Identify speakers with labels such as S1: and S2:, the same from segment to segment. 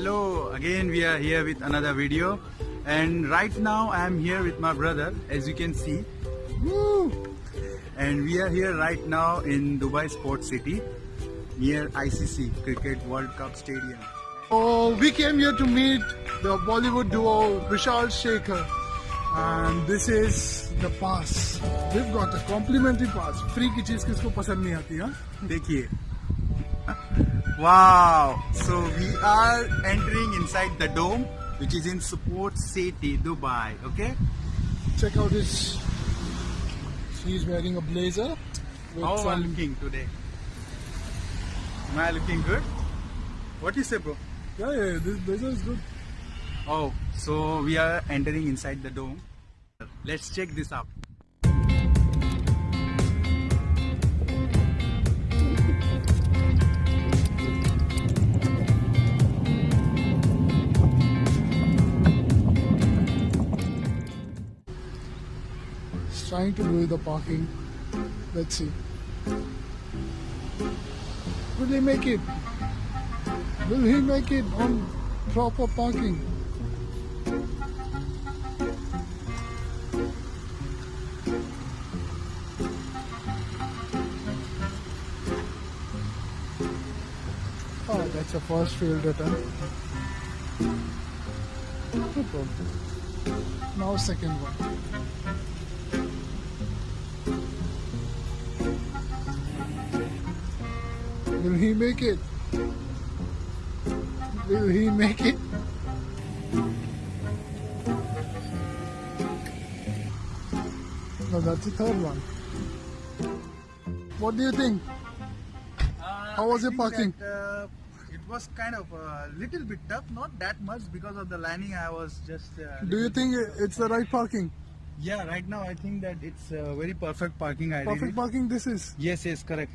S1: Hello, again we are here with another video and right now I am here with my brother as you can see Woo! and we are here right now in Dubai Sports City near ICC Cricket World Cup Stadium.
S2: Oh, we came here to meet the Bollywood duo Vishal Shekhar and this is the pass. We've got a complimentary pass. Free tickets. cheez kisko pasand nahi aati, ha?
S1: Dekhiye. Wow! So we are entering inside the dome which is in Sports City, Dubai. Okay?
S2: Check out his. He's wearing a blazer. With
S1: How am I looking today? Am I looking good? What you say bro?
S2: yeah, yeah, this blazer is good.
S1: Oh, so we are entering inside the dome. Let's check this out.
S2: He's trying to do the parking. Let's see. Will he make it? Will he make it on proper parking? Oh, that's a first field return. No problem. Now second one. Will he make it? Will he make it? No, that's the third one. What do you think? How was
S1: I
S2: your parking?
S1: that, uh, it was kind of a little bit tough, not that much because of the landing. I was just. Uh,
S2: Do you think it's the right parking?
S1: Yeah, right now I think that it's uh, very perfect parking. I
S2: Perfect parking this is.
S1: Yes, yes, correct.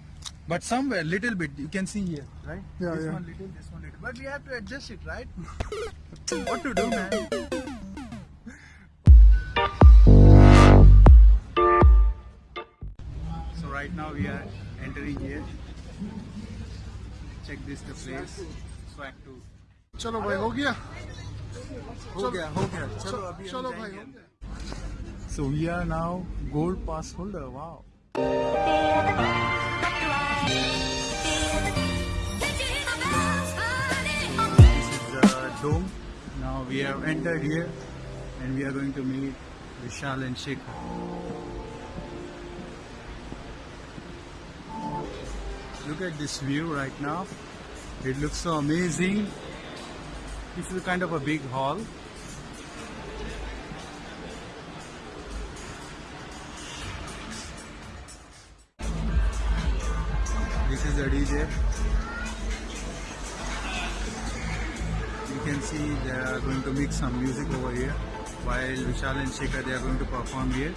S1: But somewhere, little bit, you can see here, right?
S2: Yeah,
S1: this
S2: yeah.
S1: one little, this one little. But we have to adjust it, right? what to do, man? So right now we are entering here. Check this the place. Swag two.
S2: चलो भाई हो गया
S1: हो गया हो गया चलो अभी हम
S2: चलो भाई
S1: जाएंगे
S2: हो
S1: अंदर।
S2: गया
S1: So we are now gold pass holder. Wow. dome. Now we have entered here and we are going to meet Vishal and Shekhar. Look at this view right now. It looks so amazing. This is kind of a big hall. This is the DJ. Can see they are going to mix some music over here while Vishal and Shekhar they are going to perform here.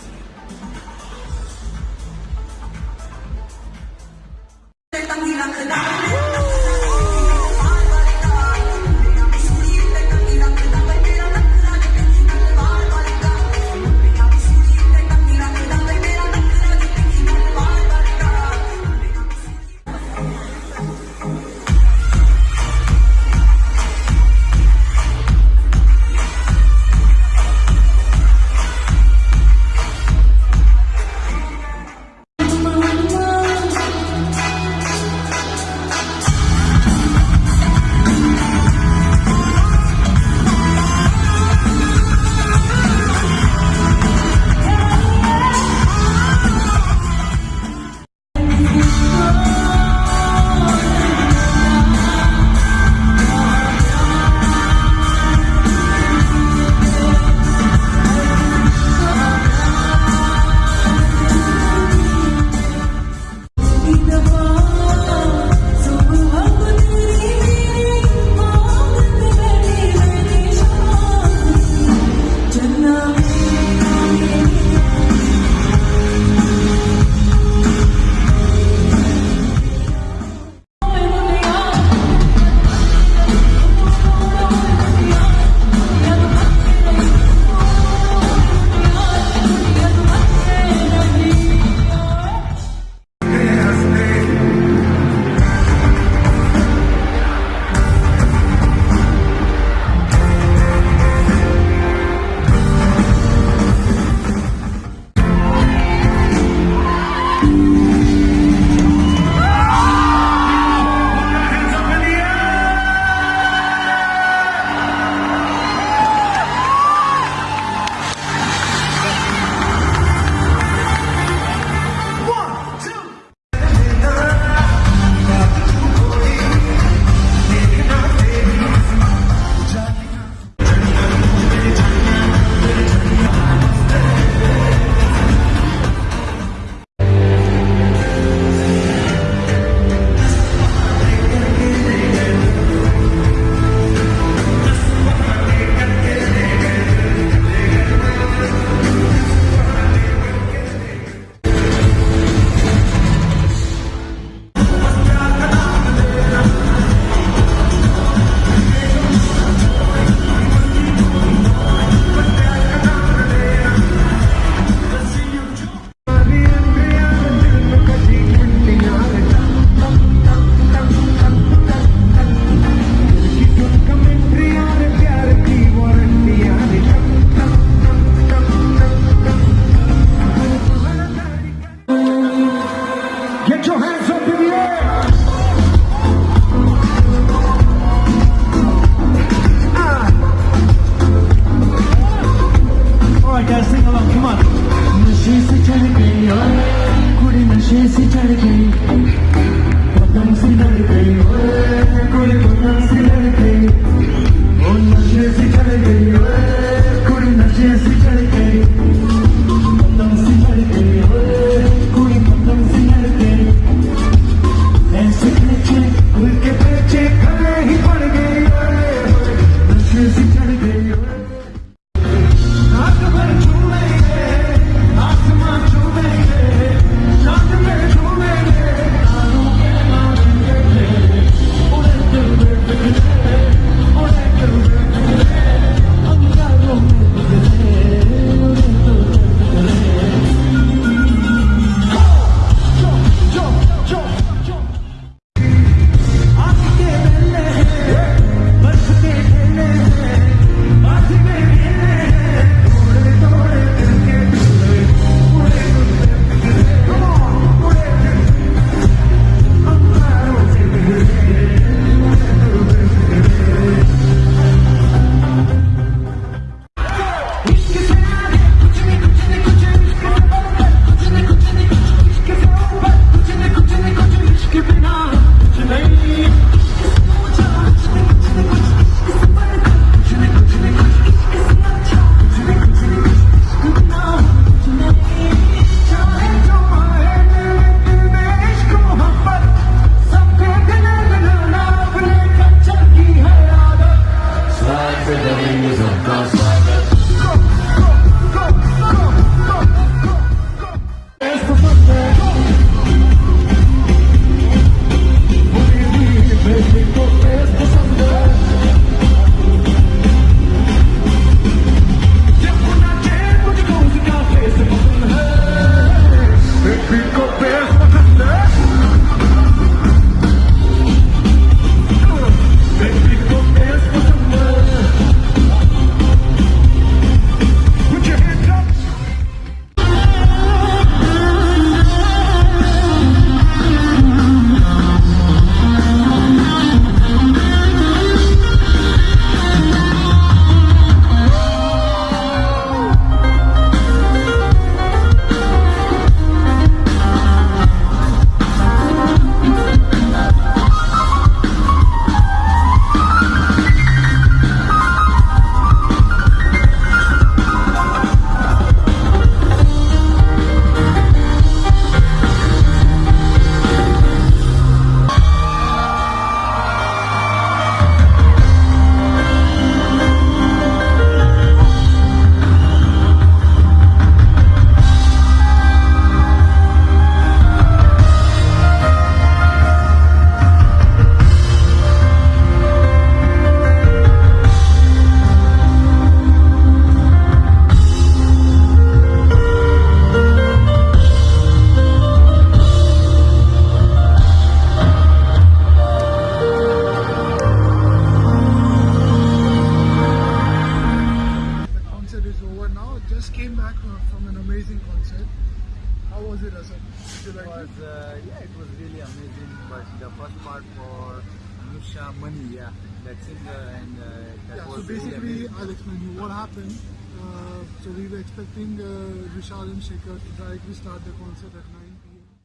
S2: Shekhar to directly start the concert at 9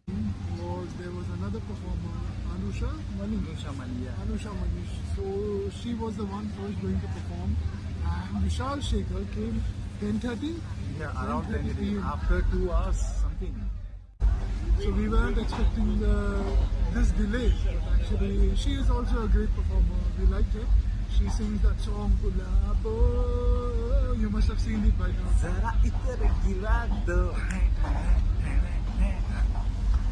S2: p.m. Was there was another performer, Anusha Mani.
S1: Anusha Mani, yeah.
S2: Anusha Manish. So she was the one first going to perform, and Vishal Shekhar came 10:30.
S1: Yeah, around 10
S2: 10:30 p.m.
S1: after two hours something.
S2: So we weren't expecting uh, this delay. But actually, she is also a great performer. We liked her. She's in the Chongulabo. You must have seen it by now.
S1: Sara itere girado.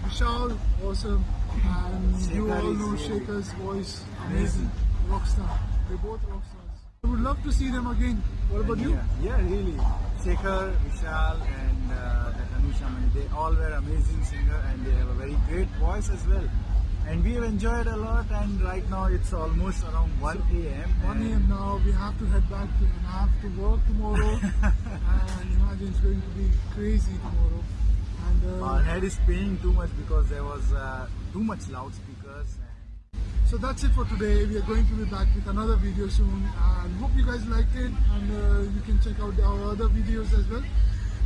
S2: Vishal, awesome. And you all know Shekhar's voice,
S1: amazing.
S2: Rockstar. They're both rockstars. I would love to see them again. What about you?
S1: Yeah, really. Shaker, Vishal, and uh, Anusha, they all were amazing singers and they have a very great voice as well. And we have enjoyed a lot. And right now it's almost around 1 a.m.
S2: 1 a.m. now, we have to head back to, and I have to work tomorrow. and imagine it's going to be crazy tomorrow. And uh,
S1: Our head is paying too much because there was uh, too much loudspeakers.
S2: So that's it for today. We are going to be back with another video soon and hope you guys liked it and uh, you can check out our other videos as well.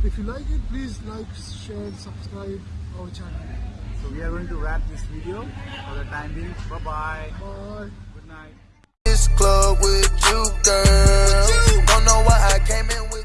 S2: If you like it, please like, share, subscribe our channel.
S1: So we are going to wrap this video for the time being. Bye bye.
S2: Bye.
S1: Good night.
S3: this club with you, girl. Don't know why I came in